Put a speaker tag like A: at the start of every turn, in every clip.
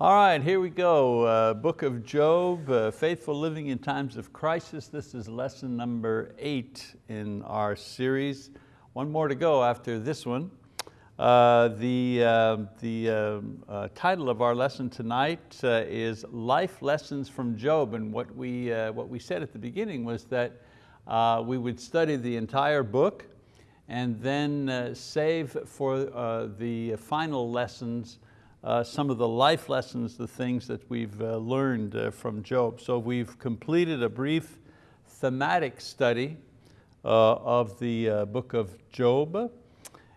A: All right, here we go. Uh, Book of Job, uh, Faithful Living in Times of Crisis. This is lesson number eight in our series. One more to go after this one. Uh, the uh, the um, uh, title of our lesson tonight uh, is Life Lessons from Job. And what we, what we said at the beginning was that we would study the entire book and then save for the final lessons uh, some of the life lessons, the things that we've uh, learned uh, from Job. So we've completed a brief thematic study uh, of the uh, book of Job.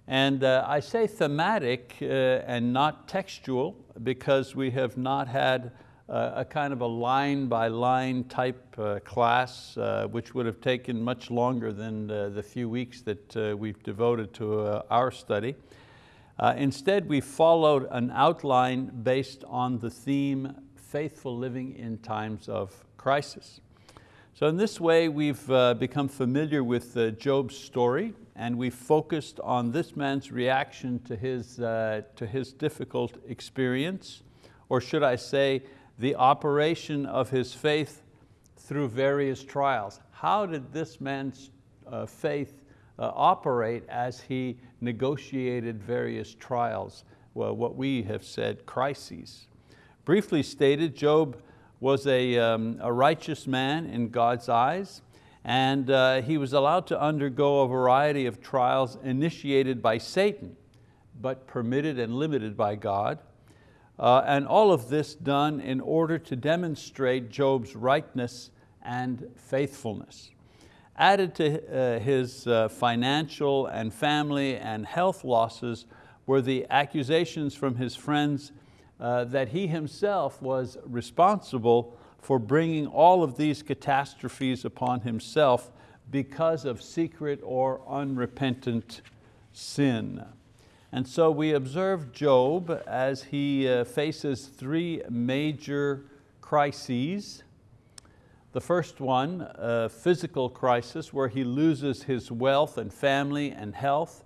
A: And I say thematic and not textual because we have not had a kind of a line by line type class, which would have taken much longer than the few weeks that we've devoted to our study. Uh, instead, we followed an outline based on the theme, faithful living in times of crisis. So in this way, we've uh, become familiar with uh, Job's story and we've focused on this man's reaction to his, uh, to his difficult experience, or should I say, the operation of his faith through various trials. How did this man's uh, faith operate as he negotiated various trials, well, what we have said crises. Briefly stated, Job was a, um, a righteous man in God's eyes and uh, he was allowed to undergo a variety of trials initiated by Satan, but permitted and limited by God. Uh, and all of this done in order to demonstrate Job's rightness and faithfulness. Added to uh, his uh, financial and family and health losses were the accusations from his friends uh, that he himself was responsible for bringing all of these catastrophes upon himself because of secret or unrepentant sin. And so we observe Job as he faces three major crises the first one, a physical crisis where he loses his wealth and family and health,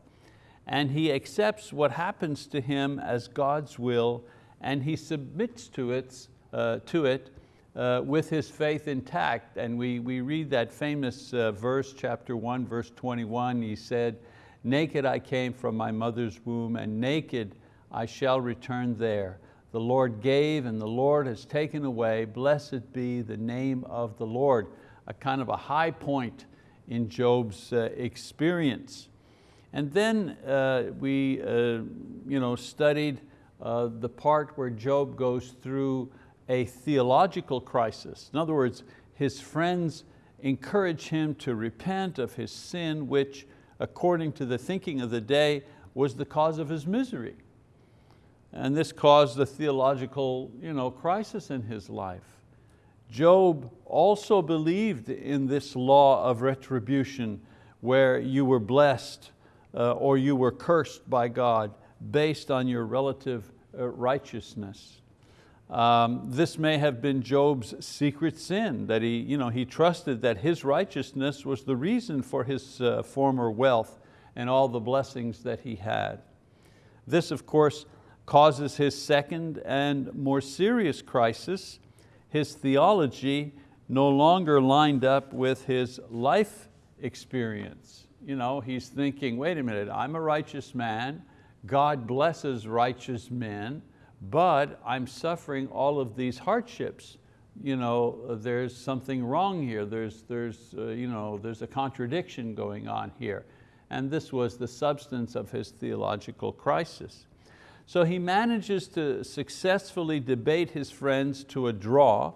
A: and he accepts what happens to him as God's will, and he submits to it, uh, to it uh, with his faith intact. And we, we read that famous uh, verse, chapter one, verse 21, he said, naked I came from my mother's womb, and naked I shall return there. The Lord gave and the Lord has taken away. Blessed be the name of the Lord. A kind of a high point in Job's uh, experience. And then uh, we uh, you know, studied uh, the part where Job goes through a theological crisis. In other words, his friends encourage him to repent of his sin, which according to the thinking of the day was the cause of his misery. And this caused a theological you know, crisis in his life. Job also believed in this law of retribution where you were blessed uh, or you were cursed by God based on your relative uh, righteousness. Um, this may have been Job's secret sin, that he, you know, he trusted that his righteousness was the reason for his uh, former wealth and all the blessings that he had. This, of course, causes his second and more serious crisis. His theology no longer lined up with his life experience. You know, he's thinking, wait a minute, I'm a righteous man, God blesses righteous men, but I'm suffering all of these hardships. You know, there's something wrong here, there's, there's, uh, you know, there's a contradiction going on here. And this was the substance of his theological crisis. So he manages to successfully debate his friends to a draw,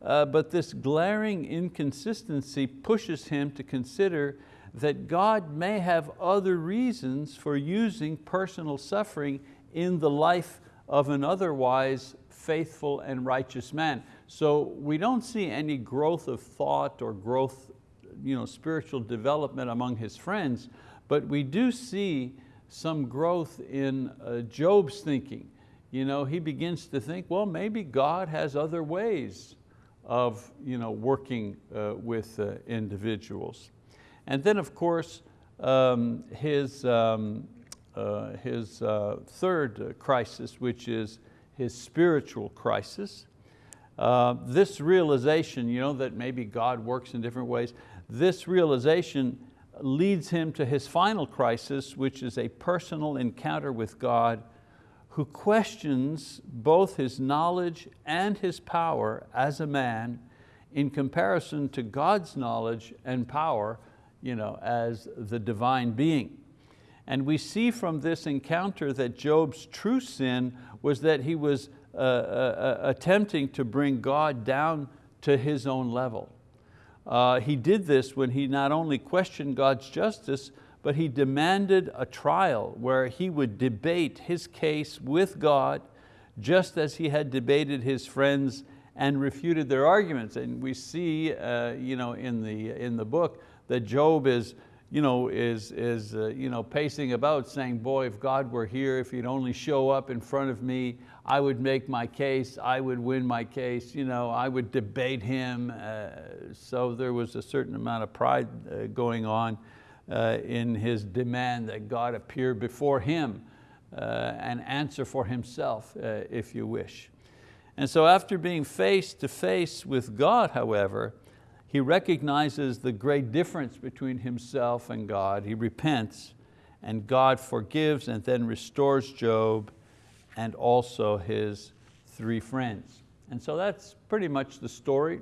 A: uh, but this glaring inconsistency pushes him to consider that God may have other reasons for using personal suffering in the life of an otherwise faithful and righteous man. So we don't see any growth of thought or growth, you know, spiritual development among his friends, but we do see some growth in uh, Job's thinking. You know, he begins to think, well, maybe God has other ways of you know, working uh, with uh, individuals. And then of course, um, his, um, uh, his uh, third crisis, which is his spiritual crisis. Uh, this realization, you know, that maybe God works in different ways, this realization leads him to his final crisis, which is a personal encounter with God who questions both his knowledge and his power as a man in comparison to God's knowledge and power you know, as the divine being. And we see from this encounter that Job's true sin was that he was uh, uh, uh, attempting to bring God down to his own level. Uh, he did this when he not only questioned God's justice, but he demanded a trial where he would debate his case with God just as he had debated his friends and refuted their arguments. And we see uh, you know, in, the, in the book that Job is, you know, is, is uh, you know, pacing about saying, boy, if God were here, if he'd only show up in front of me, I would make my case, I would win my case, you know, I would debate him. Uh, so there was a certain amount of pride uh, going on uh, in his demand that God appear before him uh, and answer for himself, uh, if you wish. And so after being face to face with God, however, he recognizes the great difference between himself and God. He repents and God forgives and then restores Job and also his three friends. And so that's pretty much the story.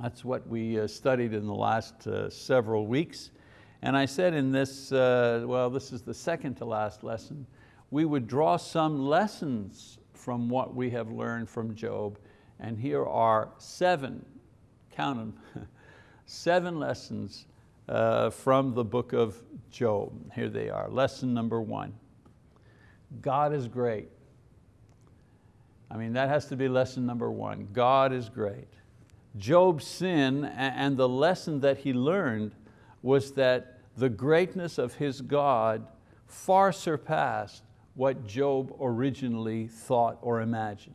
A: That's what we uh, studied in the last uh, several weeks. And I said in this, uh, well, this is the second to last lesson, we would draw some lessons from what we have learned from Job. And here are seven count them, seven lessons from the book of Job. Here they are. Lesson number one, God is great. I mean, that has to be lesson number one. God is great. Job's sin and the lesson that he learned was that the greatness of his God far surpassed what Job originally thought or imagined.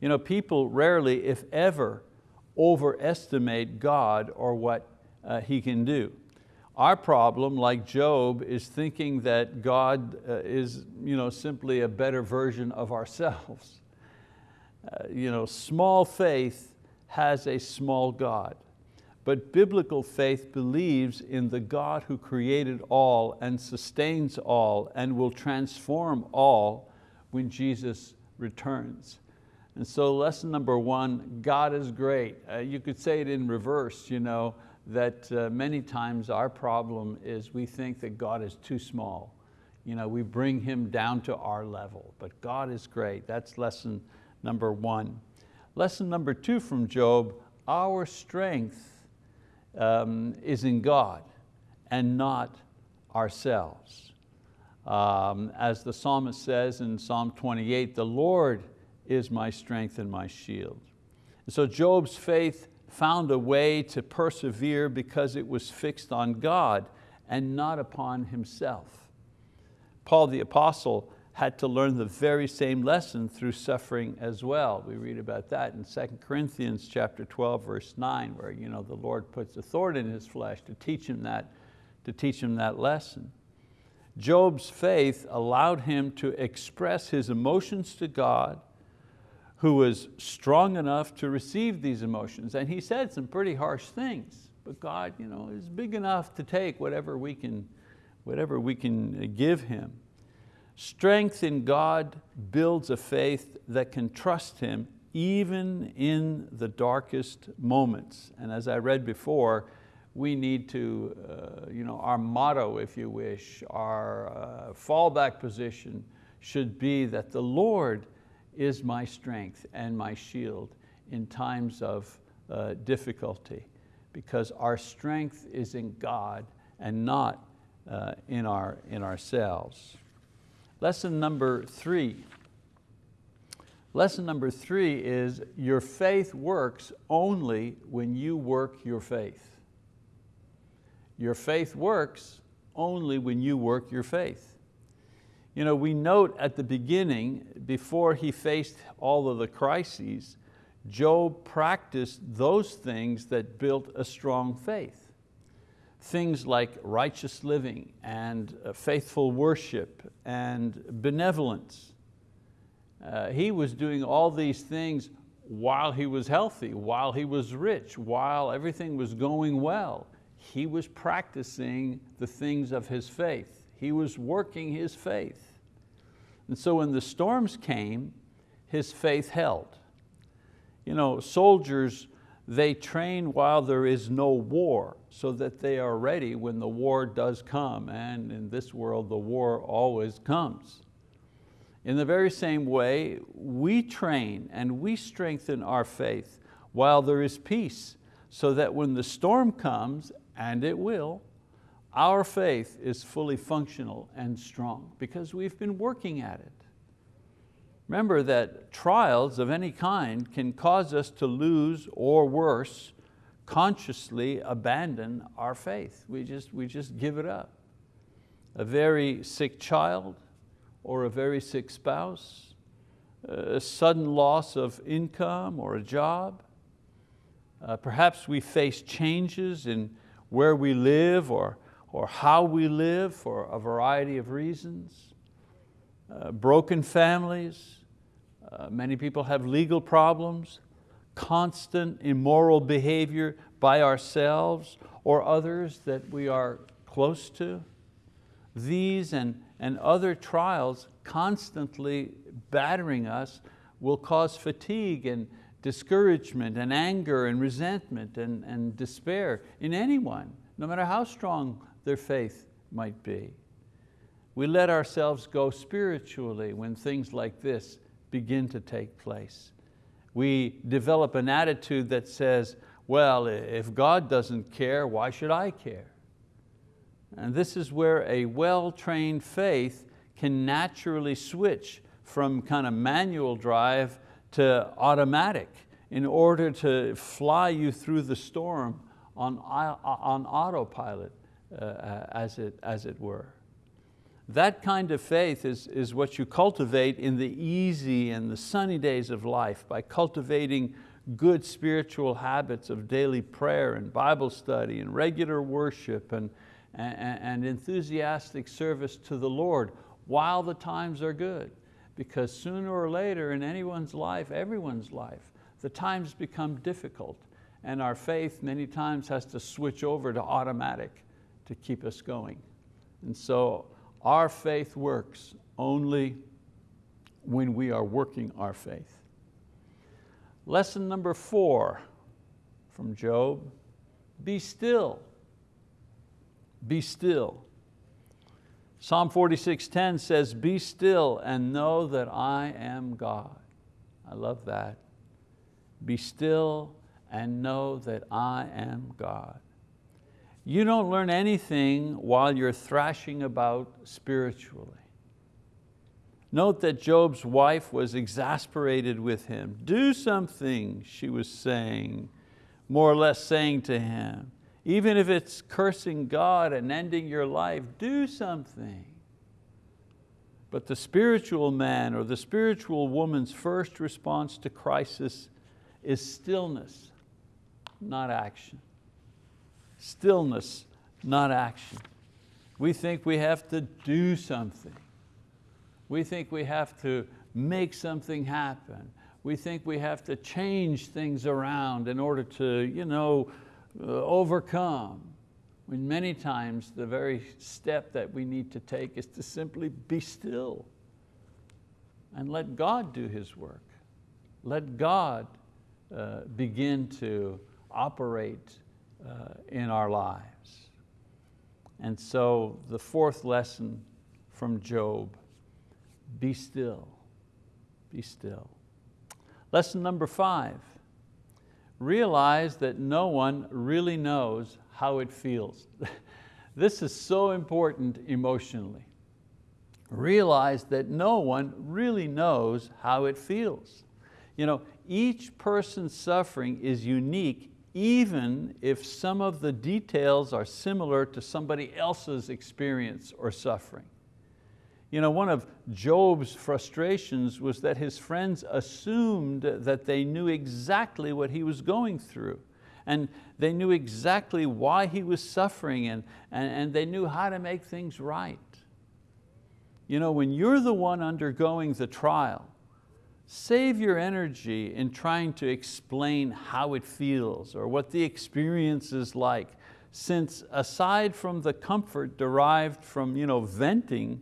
A: You know, people rarely, if ever, overestimate God or what uh, He can do. Our problem, like Job, is thinking that God uh, is you know, simply a better version of ourselves. Uh, you know, small faith has a small God, but biblical faith believes in the God who created all and sustains all and will transform all when Jesus returns. And so lesson number one, God is great. Uh, you could say it in reverse, you know, that uh, many times our problem is we think that God is too small. You know, we bring Him down to our level, but God is great. That's lesson number one. Lesson number two from Job, our strength um, is in God and not ourselves. Um, as the psalmist says in Psalm 28, the Lord is my strength and my shield. And so Job's faith found a way to persevere because it was fixed on God and not upon himself. Paul the apostle had to learn the very same lesson through suffering as well. We read about that in 2 Corinthians chapter 12, verse 9, where you know, the Lord puts a thorn in his flesh to teach him that, to teach him that lesson. Job's faith allowed him to express his emotions to God who was strong enough to receive these emotions. And he said some pretty harsh things, but God you know, is big enough to take whatever we can, whatever we can give Him. Strength in God builds a faith that can trust Him even in the darkest moments. And as I read before, we need to, uh, you know, our motto, if you wish, our uh, fallback position should be that the Lord is my strength and my shield in times of uh, difficulty because our strength is in God and not uh, in, our, in ourselves. Lesson number three. Lesson number three is your faith works only when you work your faith. Your faith works only when you work your faith. You know, we note at the beginning, before he faced all of the crises, Job practiced those things that built a strong faith. Things like righteous living and uh, faithful worship and benevolence. Uh, he was doing all these things while he was healthy, while he was rich, while everything was going well. He was practicing the things of his faith. He was working his faith. And so when the storms came, his faith held. You know, soldiers, they train while there is no war so that they are ready when the war does come. And in this world, the war always comes. In the very same way, we train and we strengthen our faith while there is peace so that when the storm comes, and it will, our faith is fully functional and strong because we've been working at it. Remember that trials of any kind can cause us to lose or worse, consciously abandon our faith. We just, we just give it up. A very sick child or a very sick spouse, a sudden loss of income or a job. Uh, perhaps we face changes in where we live or, or how we live for a variety of reasons. Uh, broken families, uh, many people have legal problems, constant immoral behavior by ourselves or others that we are close to. These and, and other trials constantly battering us will cause fatigue and discouragement and anger and resentment and, and despair in anyone, no matter how strong their faith might be. We let ourselves go spiritually when things like this begin to take place. We develop an attitude that says, well, if God doesn't care, why should I care? And this is where a well-trained faith can naturally switch from kind of manual drive to automatic in order to fly you through the storm on, uh, on autopilot, uh, as, it, as it were. That kind of faith is, is what you cultivate in the easy and the sunny days of life by cultivating good spiritual habits of daily prayer and Bible study and regular worship and, and, and enthusiastic service to the Lord while the times are good. Because sooner or later in anyone's life, everyone's life, the times become difficult and our faith many times has to switch over to automatic to keep us going. And so our faith works only when we are working our faith. Lesson number four from Job, be still, be still. Psalm 46.10 says, be still and know that I am God. I love that. Be still and know that I am God. You don't learn anything while you're thrashing about spiritually. Note that Job's wife was exasperated with him. Do something, she was saying, more or less saying to him. Even if it's cursing God and ending your life, do something. But the spiritual man or the spiritual woman's first response to crisis is stillness, not action. Stillness, not action. We think we have to do something. We think we have to make something happen. We think we have to change things around in order to you know, uh, overcome. When many times the very step that we need to take is to simply be still and let God do His work. Let God uh, begin to operate Uh, in our lives. And so the fourth lesson from Job, be still, be still. Lesson number five, realize that no one really knows how it feels. this is so important emotionally. Realize that no one really knows how it feels. You know, each person's suffering is unique even if some of the details are similar to somebody else's experience or suffering. You know, one of Job's frustrations was that his friends assumed that they knew exactly what he was going through and they knew exactly why he was suffering and, and, and they knew how to make things right. You know, when you're the one undergoing the trial, Save your energy in trying to explain how it feels or what the experience is like, since aside from the comfort derived from you know, venting,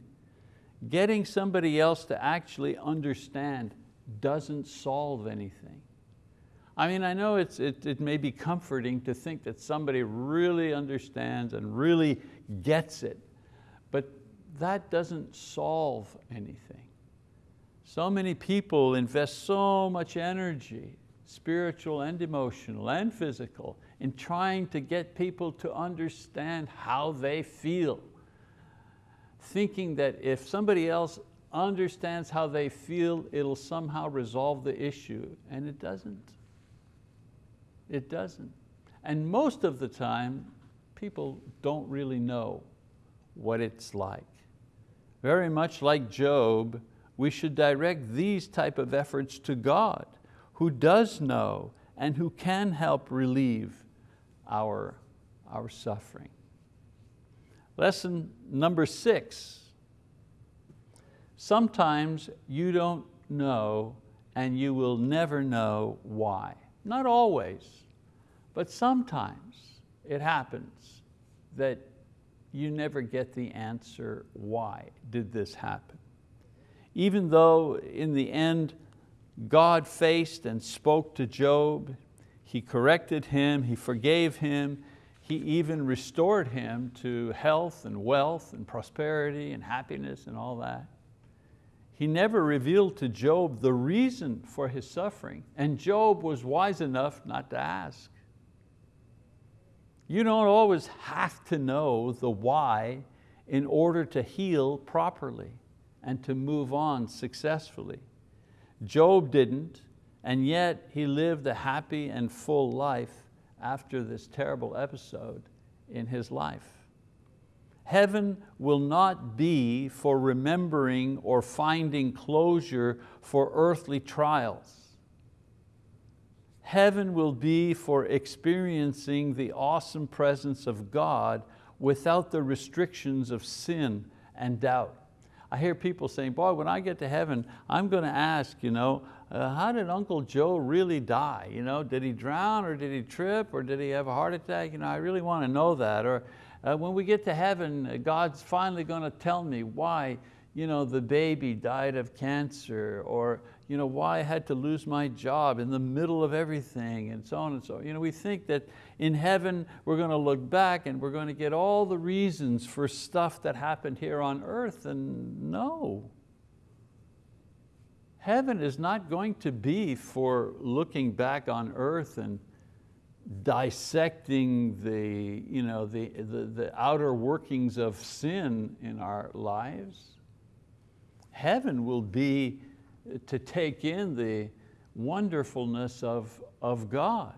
A: getting somebody else to actually understand doesn't solve anything. I mean, I know it, it may be comforting to think that somebody really understands and really gets it, but that doesn't solve anything. So many people invest so much energy, spiritual and emotional and physical, in trying to get people to understand how they feel, thinking that if somebody else understands how they feel, it'll somehow resolve the issue, and it doesn't. It doesn't. And most of the time, people don't really know what it's like. Very much like Job, we should direct these type of efforts to God, who does know and who can help relieve our, our suffering. Lesson number six. Sometimes you don't know and you will never know why. Not always, but sometimes it happens that you never get the answer, why did this happen? Even though in the end, God faced and spoke to Job, He corrected him, He forgave him, He even restored him to health and wealth and prosperity and happiness and all that. He never revealed to Job the reason for his suffering, and Job was wise enough not to ask. You don't always have to know the why in order to heal properly and to move on successfully. Job didn't, and yet he lived a happy and full life after this terrible episode in his life. Heaven will not be for remembering or finding closure for earthly trials. Heaven will be for experiencing the awesome presence of God without the restrictions of sin and doubt. I hear people saying, boy, when I get to heaven, I'm going to ask, you know, uh, how did Uncle Joe really die? You know, did he drown or did he trip or did he have a heart attack? You know, I really want to know that. Or uh, when we get to heaven, uh, God's finally going to tell me why you know, the baby died of cancer or you know, why I had to lose my job in the middle of everything and so on and so on. You know, we think that in heaven we're going to look back and we're going to get all the reasons for stuff that happened here on earth and no. Heaven is not going to be for looking back on earth and dissecting the, you know, the, the, the outer workings of sin in our lives. Heaven will be to take in the wonderfulness of, of God.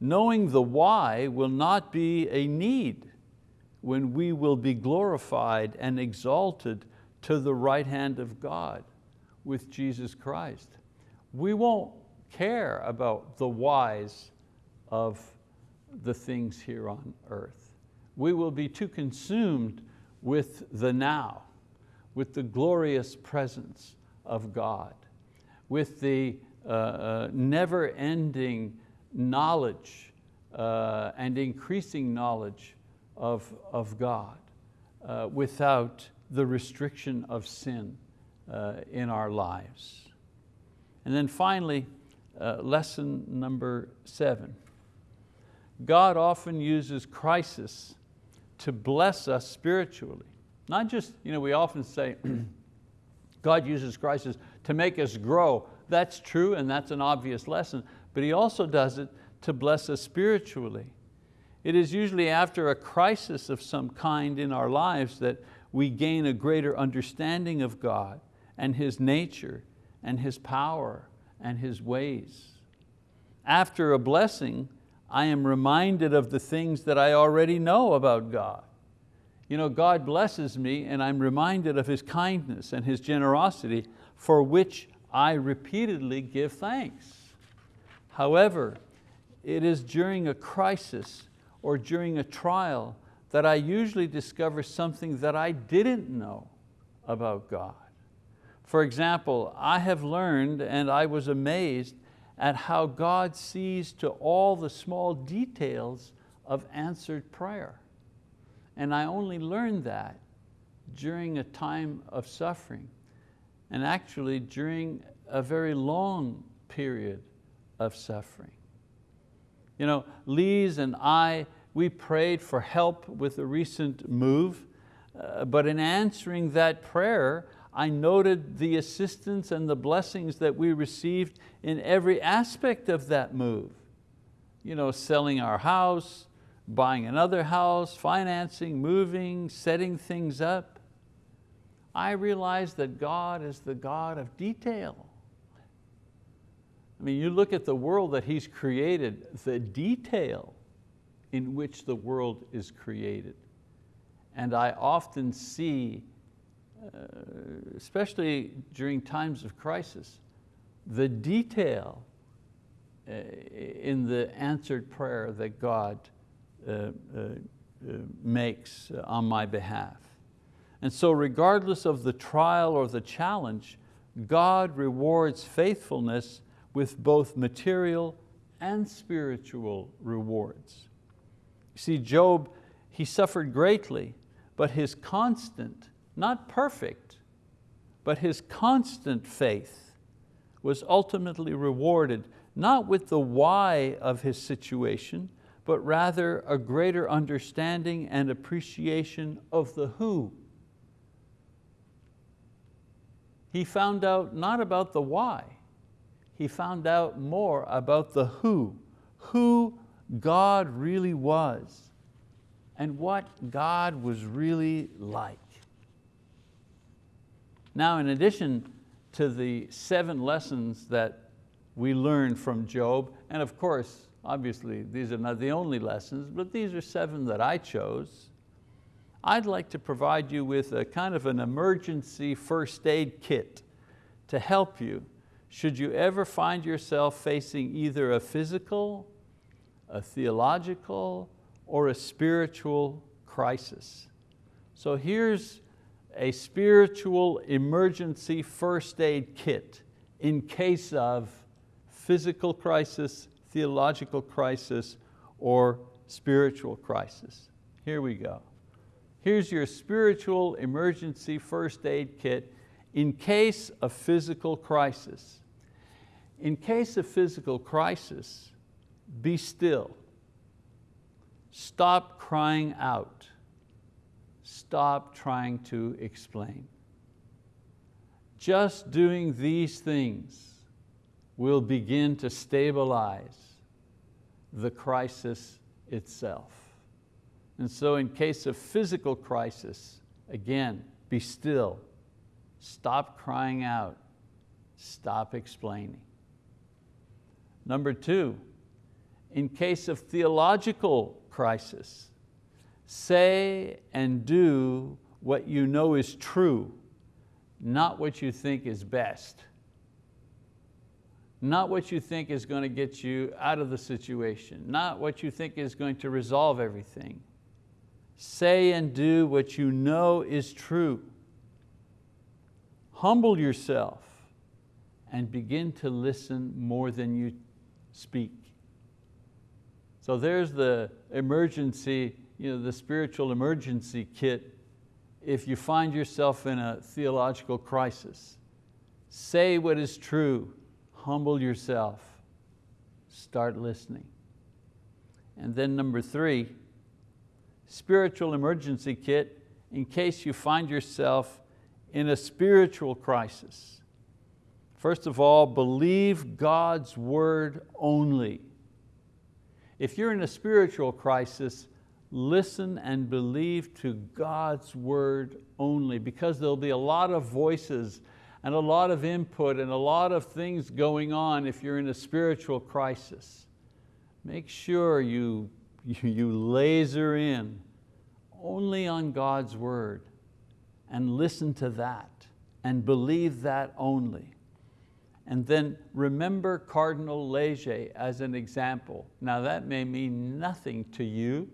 A: Knowing the why will not be a need when we will be glorified and exalted to the right hand of God with Jesus Christ. We won't care about the whys of the things here on earth. We will be too consumed with the now, with the glorious presence of God, with the uh, uh, never-ending knowledge uh, and increasing knowledge of, of God uh, without the restriction of sin uh, in our lives. And then finally, uh, lesson number seven. God often uses crisis to bless us spiritually. Not just, you know, we often say, God uses crisis to make us grow. That's true and that's an obvious lesson, but He also does it to bless us spiritually. It is usually after a crisis of some kind in our lives that we gain a greater understanding of God and His nature and His power and His ways. After a blessing, I am reminded of the things that I already know about God. You know, God blesses me and I'm reminded of His kindness and His generosity for which I repeatedly give thanks. However, it is during a crisis or during a trial that I usually discover something that I didn't know about God. For example, I have learned and I was amazed at how God sees to all the small details of answered prayer. And I only learned that during a time of suffering and actually during a very long period of suffering. You know, Lise and I, we prayed for help with a recent move, uh, but in answering that prayer, I noted the assistance and the blessings that we received in every aspect of that move. You know, selling our house, buying another house, financing, moving, setting things up. I realize that God is the God of detail. I mean, you look at the world that He's created, the detail in which the world is created. And I often see, uh, especially during times of crisis, the detail uh, in the answered prayer that God Uh, uh, uh, makes on my behalf. And so regardless of the trial or the challenge, God rewards faithfulness with both material and spiritual rewards. See, Job, he suffered greatly, but his constant, not perfect, but his constant faith was ultimately rewarded, not with the why of his situation, but rather a greater understanding and appreciation of the who. He found out not about the why, he found out more about the who, who God really was and what God was really like. Now in addition to the seven lessons that we learned from Job, and of course, obviously these are not the only lessons, but these are seven that I chose, I'd like to provide you with a kind of an emergency first aid kit to help you should you ever find yourself facing either a physical, a theological, or a spiritual crisis. So here's a spiritual emergency first aid kit in case of physical crisis, theological crisis, or spiritual crisis. Here we go. Here's your spiritual emergency first aid kit in case of physical crisis. In case of physical crisis, be still. Stop crying out. Stop trying to explain. Just doing these things will begin to stabilize the crisis itself. And so in case of physical crisis, again, be still, Stop crying out. Stop explaining. Number two, in case of theological crisis, say and do what you know is true, not what you think is best. Not what you think is going to get you out of the situation, not what you think is going to resolve everything. Say and do what you know is true humble yourself and begin to listen more than you speak. So there's the emergency, you know, the spiritual emergency kit if you find yourself in a theological crisis. Say what is true, humble yourself, start listening. And then number three, spiritual emergency kit in case you find yourself in a spiritual crisis. First of all, believe God's word only. If you're in a spiritual crisis, listen and believe to God's word only because there'll be a lot of voices and a lot of input and a lot of things going on if you're in a spiritual crisis. Make sure you, you laser in only on God's word and listen to that and believe that only. And then remember Cardinal Leger as an example. Now that may mean nothing to you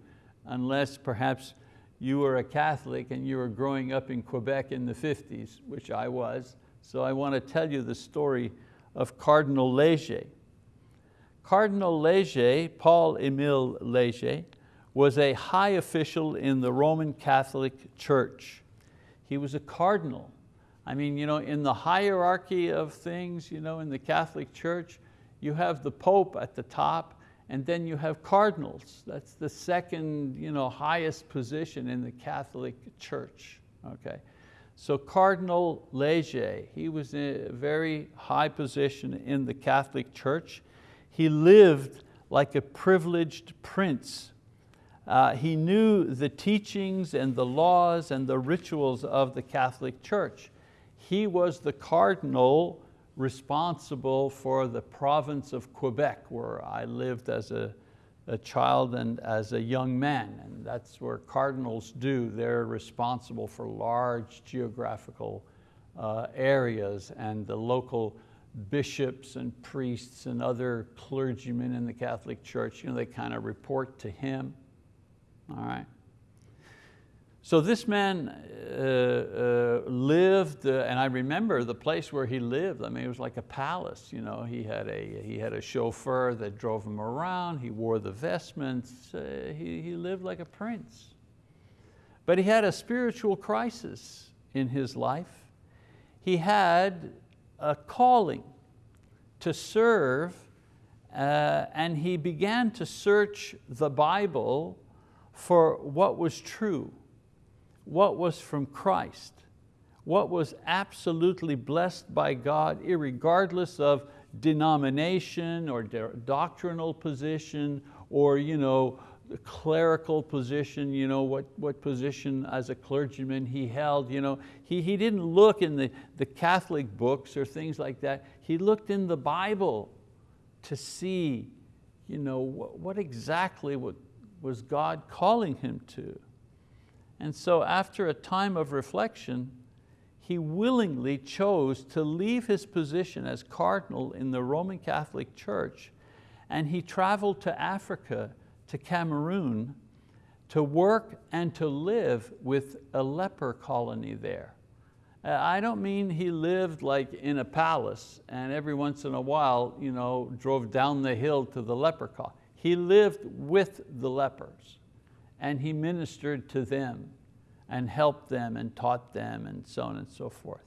A: unless perhaps you were a Catholic and you were growing up in Quebec in the 50s, which I was, So I want to tell you the story of Cardinal Leger. Cardinal Leger, Paul-Émile Leger, was a high official in the Roman Catholic Church. He was a cardinal. I mean, you know, in the hierarchy of things, you know, in the Catholic Church, you have the Pope at the top, and then you have cardinals. That's the second you know, highest position in the Catholic Church. Okay. So Cardinal Leger, he was in a very high position in the Catholic Church. He lived like a privileged prince. Uh, he knew the teachings and the laws and the rituals of the Catholic Church. He was the cardinal responsible for the province of Quebec where I lived as a, a child and as a young man. And that's where cardinals do. They're responsible for large geographical uh, areas and the local bishops and priests and other clergymen in the Catholic Church, you know, they kind of report to him. All right. So this man uh, uh, lived, uh, and I remember the place where he lived, I mean, it was like a palace. You know? he, had a, he had a chauffeur that drove him around, he wore the vestments, uh, he, he lived like a prince. But he had a spiritual crisis in his life. He had a calling to serve uh, and he began to search the Bible for what was true what was from Christ, what was absolutely blessed by God, regardless of denomination or doctrinal position or you know, clerical position, you know, what, what position as a clergyman he held. You know, he, he didn't look in the, the Catholic books or things like that. He looked in the Bible to see you know, what, what exactly what was God calling him to. And so after a time of reflection, he willingly chose to leave his position as cardinal in the Roman Catholic Church and he traveled to Africa, to Cameroon, to work and to live with a leper colony there. Uh, I don't mean he lived like in a palace and every once in a while you know, drove down the hill to the leper colony. He lived with the lepers and he ministered to them and helped them and taught them and so on and so forth.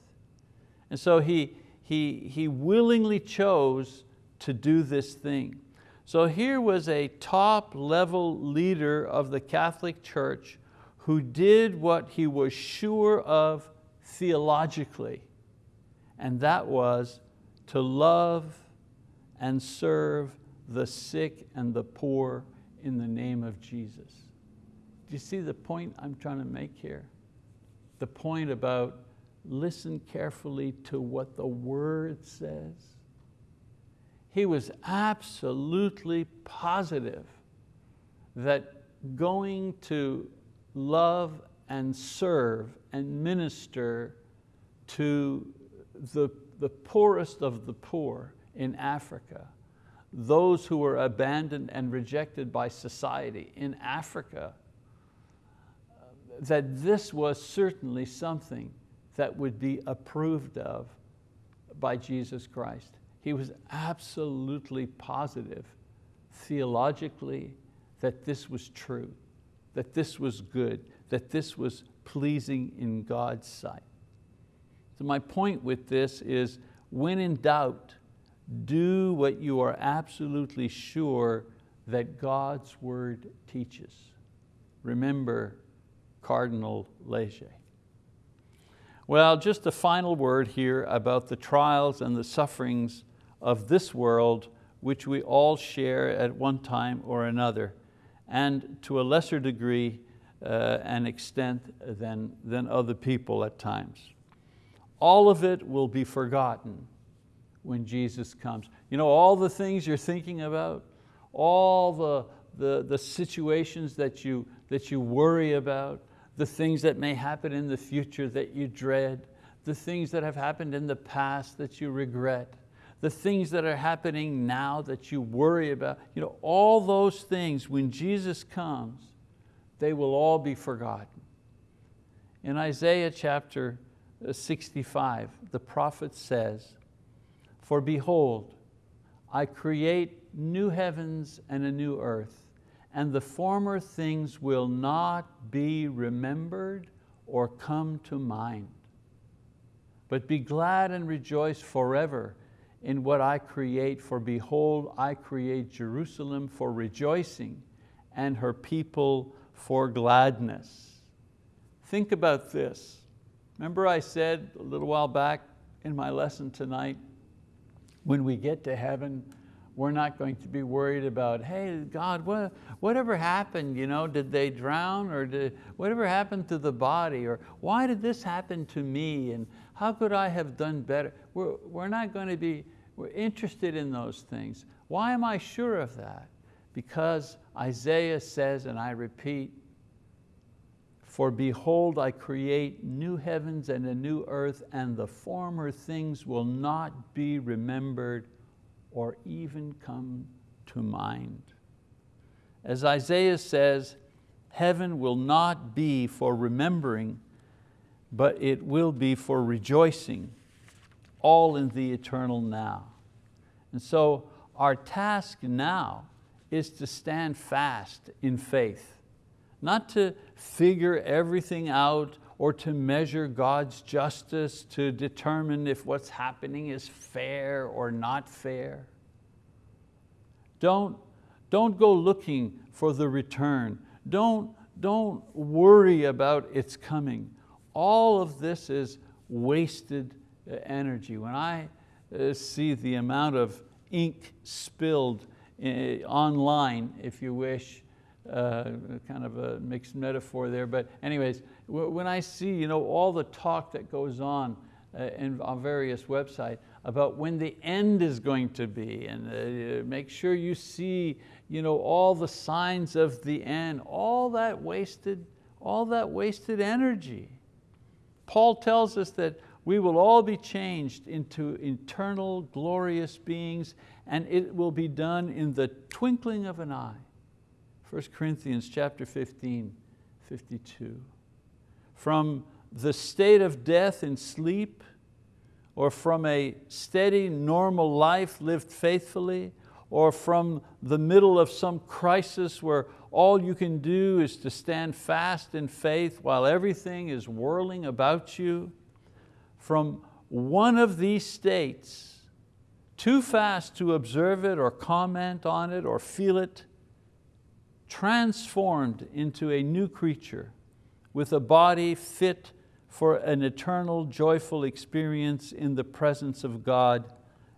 A: And so he, he, he willingly chose to do this thing. So here was a top level leader of the Catholic Church who did what he was sure of theologically, and that was to love and serve the sick and the poor in the name of Jesus. Do you see the point I'm trying to make here? The point about listen carefully to what the word says. He was absolutely positive that going to love and serve and minister to the, the poorest of the poor in Africa, those who were abandoned and rejected by society in Africa, that this was certainly something that would be approved of by Jesus Christ. He was absolutely positive theologically that this was true, that this was good, that this was pleasing in God's sight. So my point with this is when in doubt, do what you are absolutely sure that God's word teaches. Remember, Cardinal Leger. Well, just a final word here about the trials and the sufferings of this world which we all share at one time or another, and to a lesser degree uh, and extent than, than other people at times. All of it will be forgotten when Jesus comes. You know, all the things you're thinking about, all the, the, the situations that you, that you worry about, the things that may happen in the future that you dread, the things that have happened in the past that you regret, the things that are happening now that you worry about, you know, all those things, when Jesus comes, they will all be forgotten. In Isaiah chapter uh, 65, the prophet says, For behold, I create new heavens and a new earth, and the former things will not be remembered or come to mind. But be glad and rejoice forever in what I create, for behold, I create Jerusalem for rejoicing and her people for gladness. Think about this. Remember I said a little while back in my lesson tonight, when we get to heaven, we're not going to be worried about, hey, God, what, whatever happened? You know, did they drown or did, whatever happened to the body? Or why did this happen to me? And how could I have done better? We're, we're not going to be we're interested in those things. Why am I sure of that? Because Isaiah says, and I repeat, for behold, I create new heavens and a new earth, and the former things will not be remembered or even come to mind. As Isaiah says, heaven will not be for remembering, but it will be for rejoicing, all in the eternal now. And so our task now is to stand fast in faith, not to figure everything out or to measure God's justice to determine if what's happening is fair or not fair. Don't, don't go looking for the return. Don't, don't worry about its coming. All of this is wasted uh, energy. When I uh, see the amount of ink spilled uh, online, if you wish, uh, kind of a mixed metaphor there, but anyways, when I see you know, all the talk that goes on uh, in, on various websites about when the end is going to be and uh, make sure you see you know, all the signs of the end, all that wasted, all that wasted energy. Paul tells us that we will all be changed into eternal glorious beings and it will be done in the twinkling of an eye. 1 Corinthians chapter 15, 52. From the state of death in sleep, or from a steady, normal life lived faithfully, or from the middle of some crisis where all you can do is to stand fast in faith while everything is whirling about you, from one of these states, too fast to observe it or comment on it or feel it, transformed into a new creature with a body fit for an eternal joyful experience in the presence of God,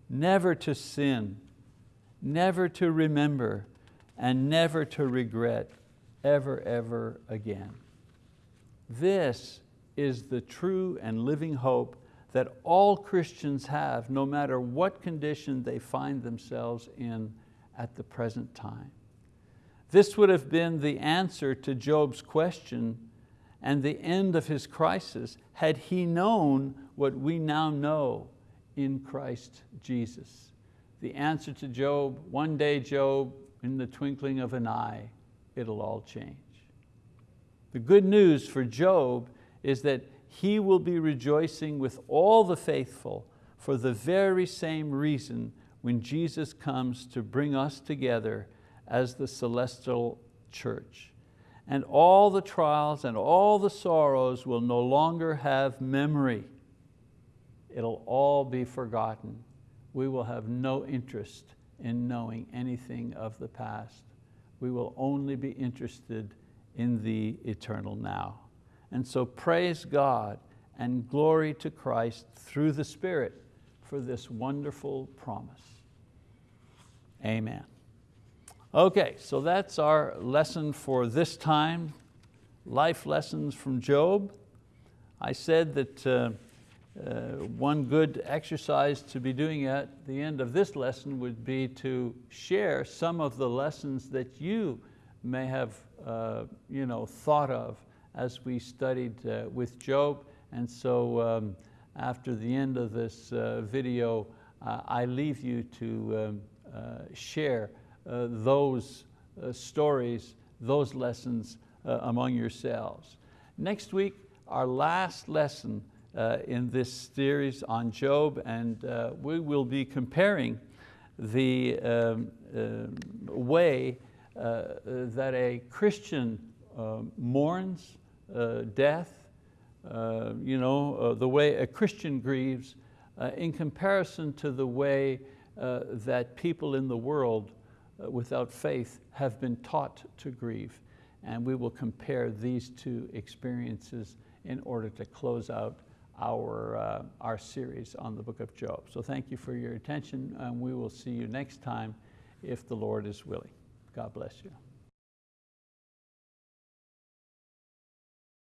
A: never to sin, never to remember, and never to regret ever, ever again. This is the true and living hope that all Christians have, no matter what condition they find themselves in at the present time. This would have been the answer to Job's question and the end of his crisis had he known what we now know in Christ Jesus. The answer to Job, one day Job, in the twinkling of an eye, it'll all change. The good news for Job is that he will be rejoicing with all the faithful for the very same reason when Jesus comes to bring us together as the celestial church. And all the trials and all the sorrows will no longer have memory. It'll all be forgotten. We will have no interest in knowing anything of the past. We will only be interested in the eternal now. And so praise God and glory to Christ through the Spirit for this wonderful promise. Amen. Okay, so that's our lesson for this time, life lessons from Job. I said that uh, uh, one good exercise to be doing at the end of this lesson would be to share some of the lessons that you may have uh, you know, thought of as we studied uh, with Job. And so um, after the end of this uh, video, uh, I leave you to um, share those uh, stories, those lessons uh, among yourselves. Next week, our last lesson uh, in this series on Job and uh, we will be comparing the um, uh, way uh, that a Christian uh, mourns uh, death, uh, you know, uh, the way a Christian grieves uh, in comparison to the way uh, that people in the world uh, without faith have been taught to grieve. And we will compare these two experiences in order to close out our, uh, our series on the book of Job. So thank you for your attention and we will see you next time if the Lord is willing. God bless you.